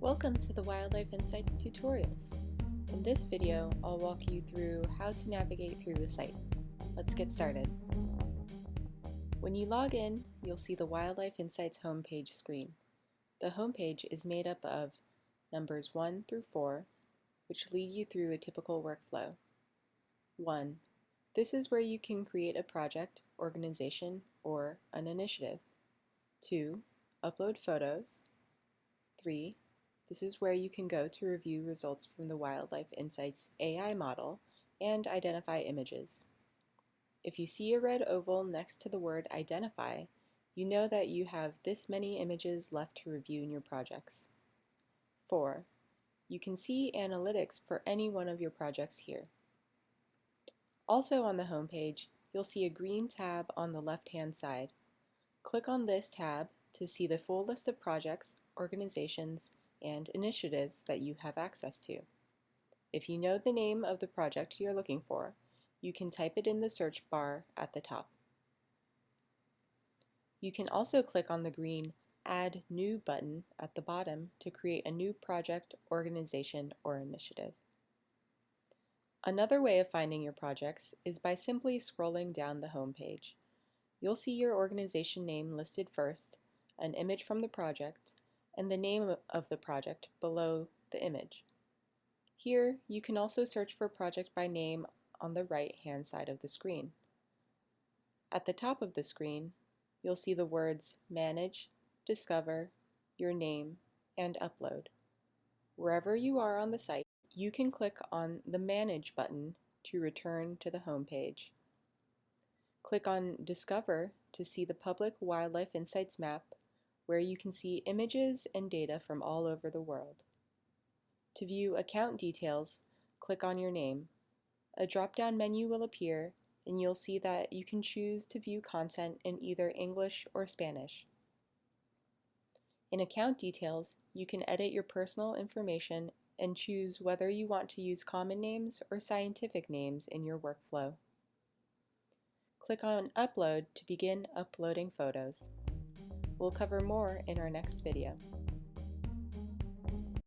Welcome to the Wildlife Insights tutorials. In this video, I'll walk you through how to navigate through the site. Let's get started. When you log in, you'll see the Wildlife Insights homepage screen. The homepage is made up of numbers 1 through 4, which lead you through a typical workflow. 1. This is where you can create a project, organization, or an initiative. 2. Upload photos. 3. This is where you can go to review results from the Wildlife Insights AI model and identify images. If you see a red oval next to the word identify, you know that you have this many images left to review in your projects. 4. You can see analytics for any one of your projects here. Also on the home page, you'll see a green tab on the left-hand side. Click on this tab to see the full list of projects, organizations, and initiatives that you have access to. If you know the name of the project you're looking for, you can type it in the search bar at the top. You can also click on the green Add New button at the bottom to create a new project, organization, or initiative. Another way of finding your projects is by simply scrolling down the home page. You'll see your organization name listed first, an image from the project, and the name of the project below the image. Here, you can also search for project by name on the right-hand side of the screen. At the top of the screen, you'll see the words Manage, Discover, Your Name, and Upload. Wherever you are on the site, you can click on the Manage button to return to the home page. Click on Discover to see the public Wildlife Insights map where you can see images and data from all over the world. To view account details, click on your name. A drop-down menu will appear and you'll see that you can choose to view content in either English or Spanish. In account details, you can edit your personal information and choose whether you want to use common names or scientific names in your workflow. Click on Upload to begin uploading photos. We'll cover more in our next video.